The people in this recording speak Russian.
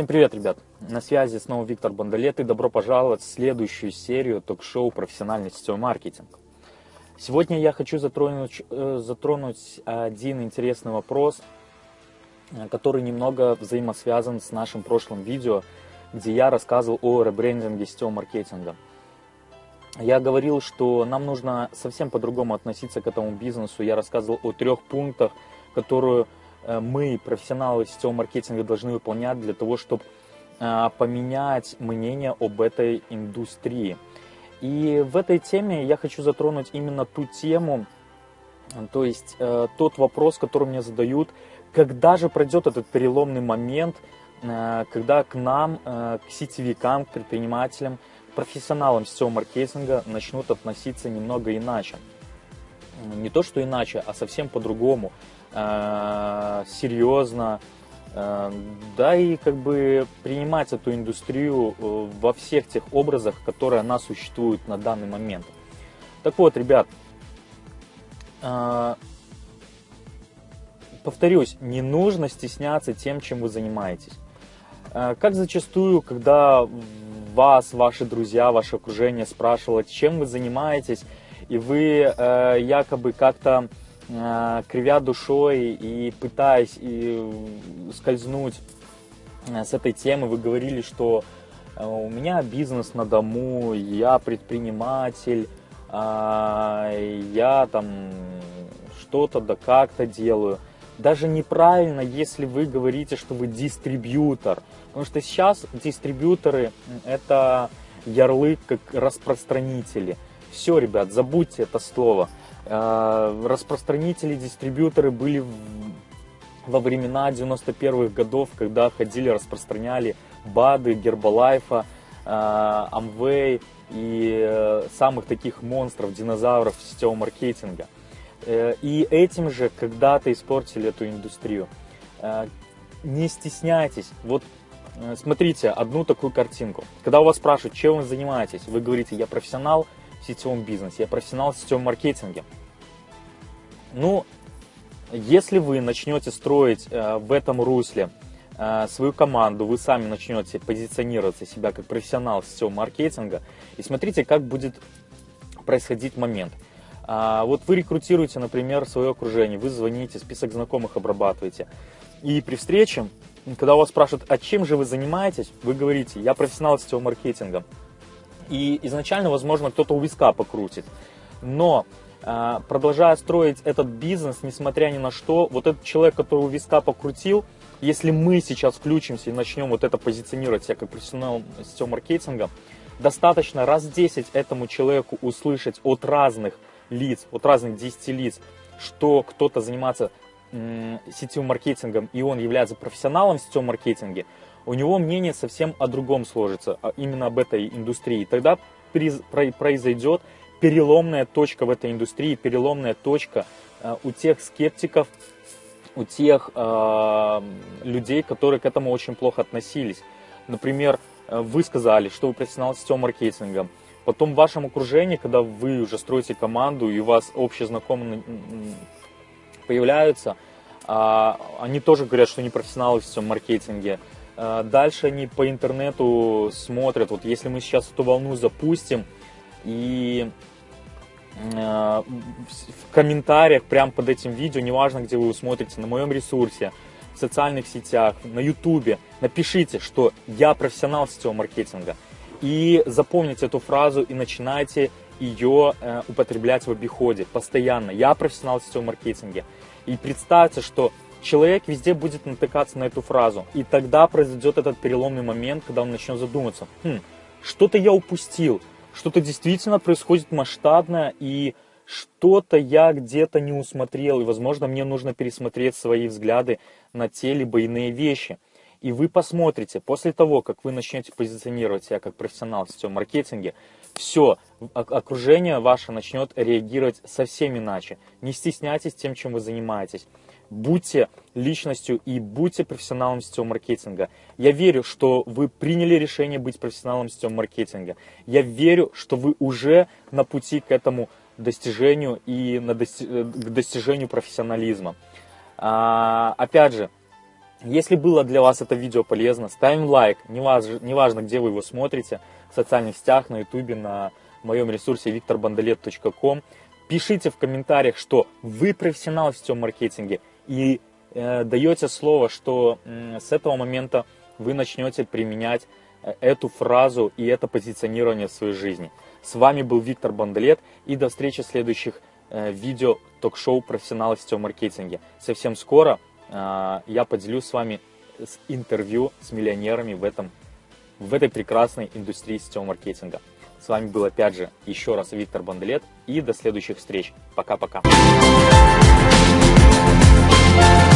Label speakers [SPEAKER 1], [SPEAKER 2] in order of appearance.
[SPEAKER 1] Всем привет, ребят! На связи снова Виктор Бондолет и добро пожаловать в следующую серию ток-шоу «Профессиональный сетевой маркетинг». Сегодня я хочу затронуть, э, затронуть один интересный вопрос, э, который немного взаимосвязан с нашим прошлым видео, где я рассказывал о ребрендинге сетевого маркетинга. Я говорил, что нам нужно совсем по-другому относиться к этому бизнесу. Я рассказывал о трех пунктах, которые мы, профессионалы сетевого маркетинга, должны выполнять для того, чтобы э, поменять мнение об этой индустрии. И в этой теме я хочу затронуть именно ту тему, то есть э, тот вопрос, который мне задают, когда же пройдет этот переломный момент, когда к нам, к сетевикам, к предпринимателям, к профессионалам сетевого маркетинга начнут относиться немного иначе. Не то, что иначе, а совсем по-другому. Э, серьезно, э, да и как бы принимать эту индустрию э, во всех тех образах, которые она существует на данный момент. Так вот, ребят, повторюсь, не нужно стесняться тем, чем вы занимаетесь. Как зачастую, когда вас, ваши друзья, ваше окружение спрашивало, чем вы занимаетесь, и вы якобы как-то кривя душой и пытаясь и скользнуть э, с этой темы, вы говорили, что э, у меня бизнес на дому, я предприниматель, я там что-то да как-то делаю. Даже неправильно, если вы говорите, что вы дистрибьютор. Потому что сейчас дистрибьюторы это ярлык как распространители. Все, ребят, забудьте это слово. Э, распространители, дистрибьюторы были во времена 91-х годов, когда ходили, распространяли БАДы, Гербалайфа, Амвей и э, самых таких монстров, динозавров сетевого маркетинга. Э, и этим же когда-то испортили эту индустрию. Не стесняйтесь. Вот смотрите одну такую картинку. Когда у вас спрашивают, чем вы занимаетесь, вы говорите, я профессионал, в сетевом бизнесе, я профессионал в сетевом маркетинге. Ну, если вы начнете строить э, в этом русле э, свою команду, вы сами начнете позиционировать себя как профессионал сетевого маркетинга, и смотрите, как будет происходить момент. А, вот вы рекрутируете, например, свое окружение, вы звоните, список знакомых обрабатываете, и при встрече, когда у вас спрашивают, а чем же вы занимаетесь, вы говорите, я профессионал сетевого маркетинга. И изначально, возможно, кто-то у виска покрутит. Но а, продолжая строить этот бизнес, несмотря ни на что, вот этот человек, который у виска покрутил, если мы сейчас включимся и начнем вот это позиционировать себя как профессионал сетевого маркетинга, достаточно раз 10 этому человеку услышать от разных лиц, от разных 10 лиц, что кто-то занимается сетевым маркетингом и он является профессионалом в сетевом маркетинге, у него мнение совсем о другом сложится, а именно об этой индустрии. Тогда произойдет переломная точка в этой индустрии, переломная точка э, у тех скептиков, у тех э, людей, которые к этому очень плохо относились. Например, э, вы сказали, что вы профессионал сетевого маркетинга. Потом в вашем окружении, когда вы уже строите команду и у вас общие знакомые появляются, э, они тоже говорят, что они профессионалы в сетевом маркетинге. Э, дальше они по интернету смотрят, вот если мы сейчас эту волну запустим, и э, в комментариях прямо под этим видео, неважно, где вы его смотрите, на моем ресурсе, в социальных сетях, на ютубе, напишите, что я профессионал сетевого маркетинга. И запомните эту фразу и начинайте ее э, употреблять в обиходе постоянно. Я профессионал в сетевом маркетинге. И представьте, что человек везде будет натыкаться на эту фразу. И тогда произойдет этот переломный момент, когда он начнет задуматься, хм, что-то я упустил, что-то действительно происходит масштабное, и что-то я где-то не усмотрел, и, возможно, мне нужно пересмотреть свои взгляды на те либо иные вещи. И вы посмотрите, после того, как вы начнете позиционировать себя как профессионал в сетевом маркетинге, все, окружение ваше начнет реагировать совсем иначе. Не стесняйтесь тем, чем вы занимаетесь будьте личностью и будьте профессионалом сетевого маркетинга. Я верю, что вы приняли решение быть профессионалом сетевого маркетинга. Я верю, что вы уже на пути к этому достижению и на дости к достижению профессионализма. А, опять же, Если было для вас это видео полезно, ставим лайк, неважно, неважно где вы его смотрите, в социальных сетях, на ютубе, на моем ресурсе викторбандаlet.ком. Пишите в комментариях, что вы профессионал в сетевом маркетинге и э, даете слово, что э, с этого момента вы начнете применять э, эту фразу и это позиционирование в своей жизни. С вами был Виктор Бандалет и до встречи в следующих э, видео ток-шоу «Профессионалы в сетевом маркетинге». Совсем скоро э, я поделюсь с вами с интервью с миллионерами в, этом, в этой прекрасной индустрии сетевого маркетинга. С вами был опять же еще раз Виктор Бандалет и до следующих встреч. Пока-пока. Thank you.